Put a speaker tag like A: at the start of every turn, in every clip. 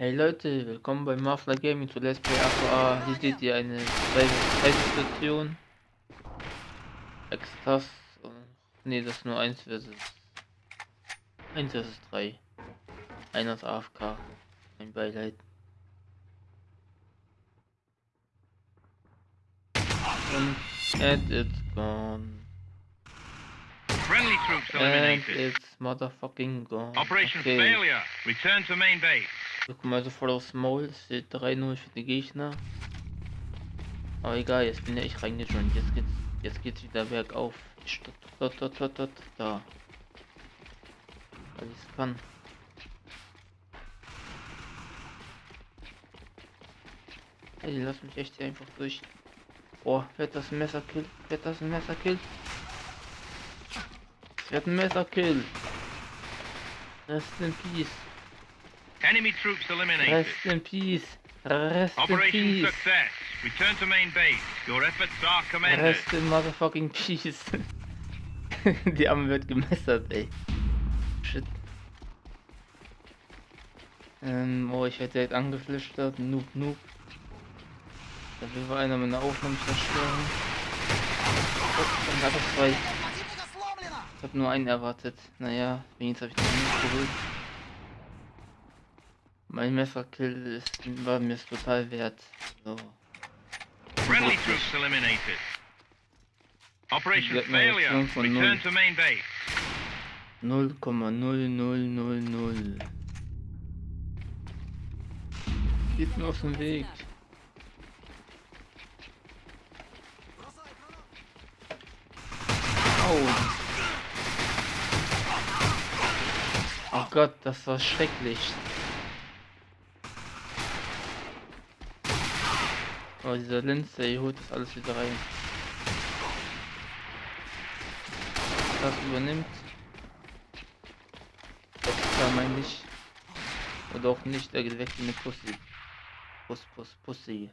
A: Hey Leute, willkommen bei Mafla Gaming zu Let's Play AQA. Hier seht ihr eine Situation. Extras. Ne, das ist nur 1 versus 1 versus 3. Einer ist AFK. Mein Beileid. Und and it's gone.
B: Friendly troops
A: And
B: eliminated.
A: it's motherfucking gone.
B: Operation
A: Okay.
B: failure. Return to main base.
A: Wir kommen also voll aufs Maul. Es steht 3-0 für die Gegner. Aber egal, jetzt bin ja ich reingejoint. Jetzt geht's, jetzt geht's wieder bergauf. Ich dort, dort, dort, dort, da. Weil ich's kann. Ey, lass mich echt hier einfach durch. Boah, wird das ein Messerkill? Wird das ein Messerkill? Es wird ein Messerkill. Rest in Peace.
B: Enemy troops eliminated.
A: Rest in Peace. Rest in
B: Operation
A: Peace.
B: success. Return to main base. Your efforts are commended.
A: Rest in motherfucking Peace. Die Arme wird gemessert, ey. Shit. Ähm, oh, ich werde direkt angeflüstert. Noob, noob. Da will wohl einer meine Aufnahme zerstören. Oh, dann hat er zwei. Ich habe nur einen erwartet. Naja, wenigstens habe ich den nicht geholt. Mein Messerkill ist, war mir total wert. So.
B: Friendly troops eliminated. Operation failure. Return to main base.
A: 0,0000. Geht mir auf den Weg. Au. Oh Gott, das war schrecklich. Oh, dieser Linze, ihr holt das alles wieder rein. Das übernimmt. Extra meine ich. Oder auch nicht, der geht weg wie eine Pussy. Puss, Puss, Pussy.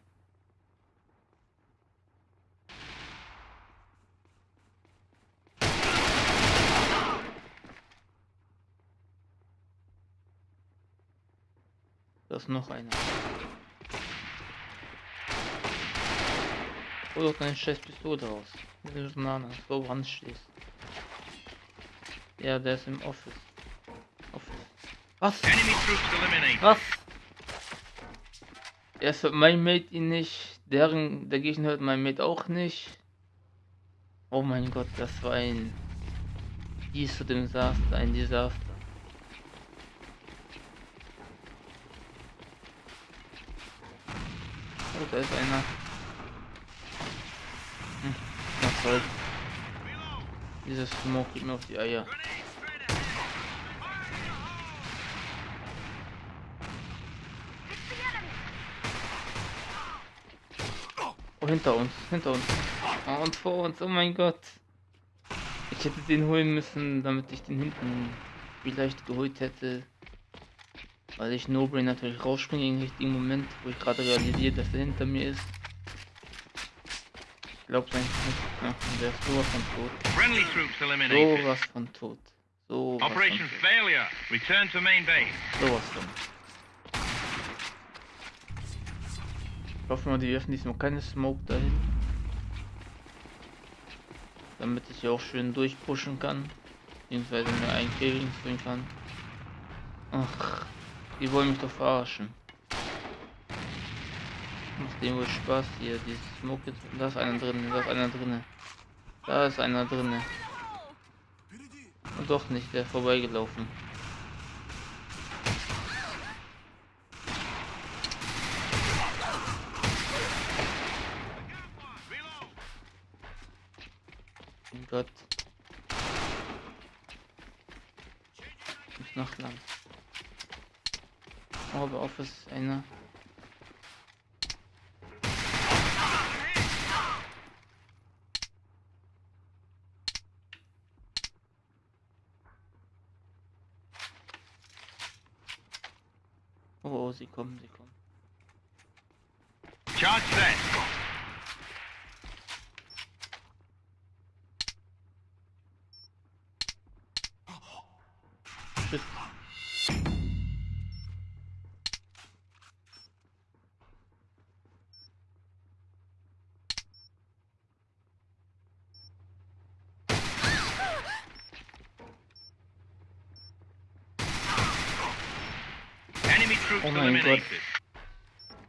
A: Da ist noch einer. Hol doch deine scheiß Pistole raus. Der Banane, wo woran stehst. Ja, der ist im Office. Office. Was? Was? Erst hört mein Mate ihn nicht, deren, der Gegner hört mein Mate auch nicht. Oh mein Gott, das war ein dies zu dem Desaster, ein Desaster. Oh, da ist einer. Soll's. Dieses Smoke geht mir auf die Eier. Oh, hinter uns, hinter uns. Oh, und vor uns, oh mein Gott. Ich hätte den holen müssen, damit ich den hinten vielleicht geholt hätte. Weil ich No-Brain natürlich rausspringe im richtigen Moment, wo ich gerade realisiere, dass er hinter mir ist. Glaub's eigentlich nicht. Ja, der ist sowas von tot.
B: Friendly troops eliminated.
A: Sowas von tot. Sowas von
B: Operation
A: tot.
B: failure. Return to main base.
A: Sowas von. Ich hoffe mal, die werfen diesmal keine Smoke dahin. Damit ich hier auch schön durchpushen kann. Beziehungsweise mir einen Kill bringen kann. Ach, die wollen mich doch verarschen. Dem wohl Spaß hier, dieses jetzt. Da ist einer drin, da ist einer drin. Da ist einer drin. Und doch nicht, der vorbeigelaufen. Mein Gott. Ich muss noch lang. Oh, aber Office ist einer. Oh, oh, sie kommen, sie kommen.
B: Charge set.
A: Shit.
B: troops
A: Oh mein Gott.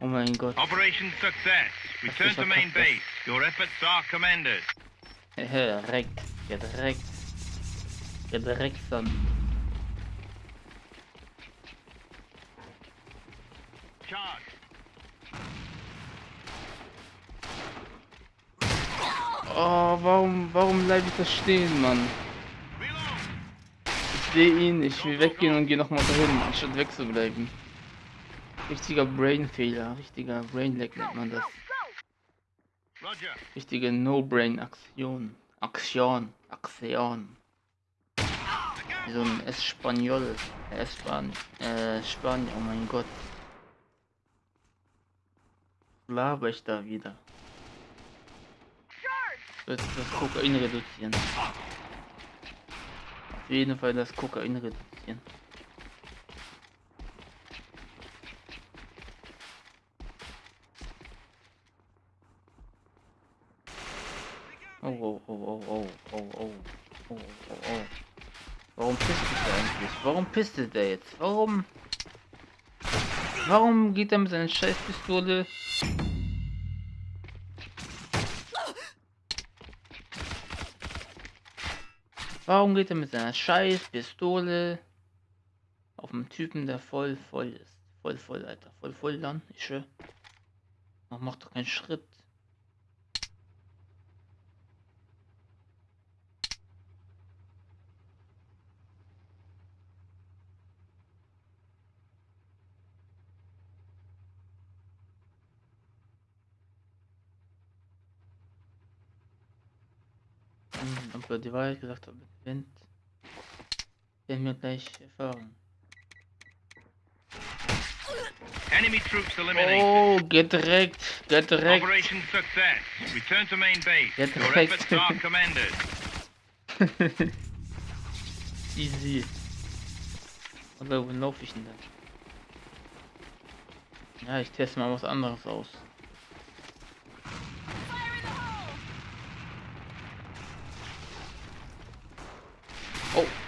A: Oh mein Gott.
B: Operation success. Return to main base. Your efforts are commended.
A: Direkt. Direkt. Direkt dann.
B: Charge.
A: Oh, warum, warum bleibe ich da stehen, Mann? Ich sehe ihn, ich will weggehen und gehe nochmal dahin, anstatt wegzubleiben. Richtiger Brain-Fehler, richtiger Brain-Lag nennt man das. Richtige No-Brain-Aktion. Aktion. Aktion. Wie so ein Espanol. Espan äh, Spanier, oh mein Gott. Laber ich da wieder. Jetzt das Kokain reduzieren. Auf jeden Fall das Kokain reduzieren. Oh, oh, oh, oh, oh, oh, oh, oh, oh, oh. Warum pisst der eigentlich? Warum pisst der jetzt? Warum? Warum geht er mit seiner Scheißpistole? Warum geht er mit seiner Scheißpistole auf einen Typen, der voll voll ist? Voll voll, Alter. Voll voll dann. Ich schwör. Mach, mach doch keinen Schritt. Ob er die Wahrheit gesagt hat, gewinnt. Werden wir gleich erfahren.
B: Enemy troops eliminated.
A: Oh, gedreckt, gedreckt.
B: Operation success. Return to main base.
A: Get
B: Your efforts are commended.
A: Easy. Oder wo laufe ich denn da? Ja, ich teste mal was anderes aus.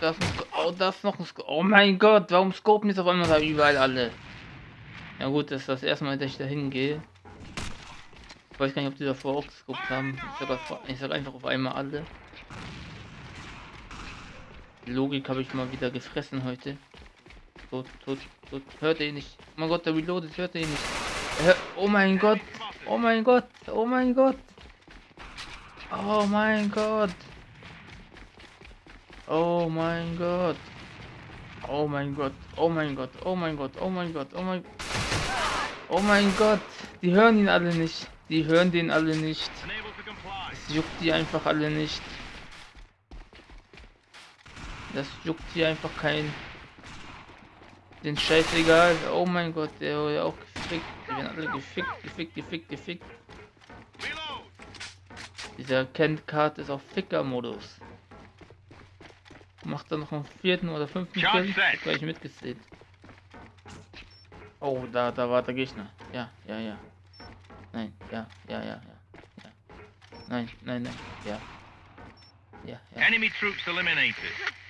A: Oh, da ist, oh, da ist noch ein Sk Oh mein Gott, warum scopen jetzt auf einmal da überall alle? Ja gut, das ist das erste Mal, dass ich da hingehe. Ich weiß gar nicht, ob die davor auch gescopt haben. Ich sag, einfach- ich sag einfach auf einmal alle. Logik habe ich mal wieder gefressen heute. Tot, tot, tot. Hört ihr nicht? Oh mein Gott, der reloadet, hört ihr nicht? Oh mein Gott, oh mein Gott, oh mein Gott. Oh mein Gott. Oh mein Gott. Oh mein Gott, oh mein Gott, oh mein Gott, oh mein Gott, oh mein Oh mein Gott, die hören ihn alle nicht. Die hören den alle nicht. Das juckt die einfach alle nicht. Das juckt die einfach kein. Den Scheiß egal. Oh mein Gott, der wurde auch gefickt. Die werden alle gefickt, gefickt, gefickt, gefickt. Dieser Kent Card ist auf Ficker-Modus. Macht er noch einen vierten oder fünften Kill? Gleich mitgezählt. Oh, da, da war der Gegner. Ja, ja, ja. Nein, ja, ja, ja, ja. ja. Nein, nein, nein. Ja. Ja, ja.
B: Enemy troops eliminated.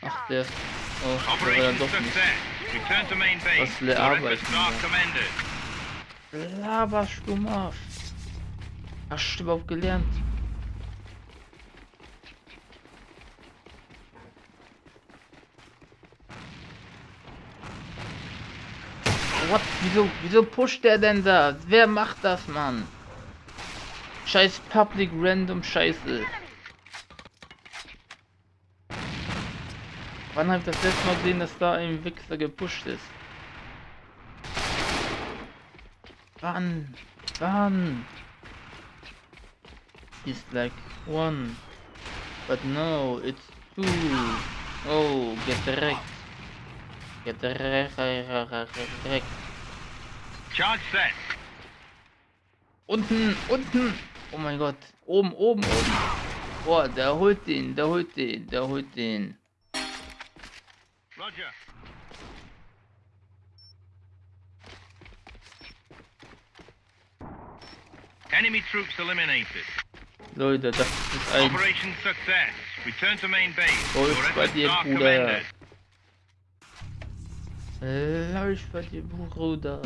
A: Ach, der. Oh, der war dann doch nicht. Was er
B: commended.
A: Laberst du mal. Hast du überhaupt gelernt? What? Wieso, wieso pusht der denn da? Wer macht das, Mann? Scheiß Public Random Scheiße. Wann hab ich das letzte Mal gesehen, dass da ein Wichser gepusht ist? Wann? Wann? It's like one. But no, it's two. Oh, get wrecked. Get wrecked.
B: Charge set.
A: Unten, unten. Oh mein Gott. Oben, oben, oben. Boah, der holt den, der holt den, der holt den.
B: Roger. Enemy troops eliminated.
A: Leute, das ist ein
B: Operation success. Return to main base. Your
A: bei dir,
B: are
A: Bruder. Läuft bei dir, Bruder.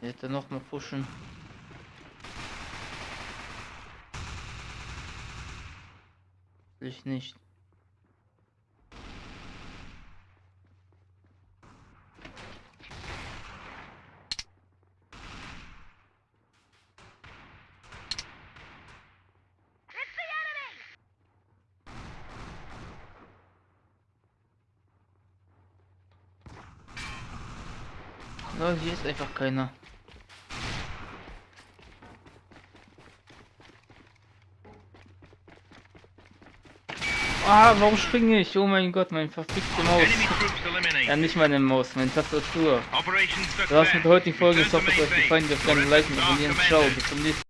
A: Hätte noch mal pushen. Ich nicht. No, hier ist einfach keiner. Ah, warum springe ich? Oh mein Gott, mein verfickte Maus. Ja, nicht meine Maus, meine Tastatur. Du hast mit der heutigen Folge. Ich hoffe, es euch gefallen. Wir
B: Your
A: liken, abonnieren. Ciao, bis zum nächsten Mal.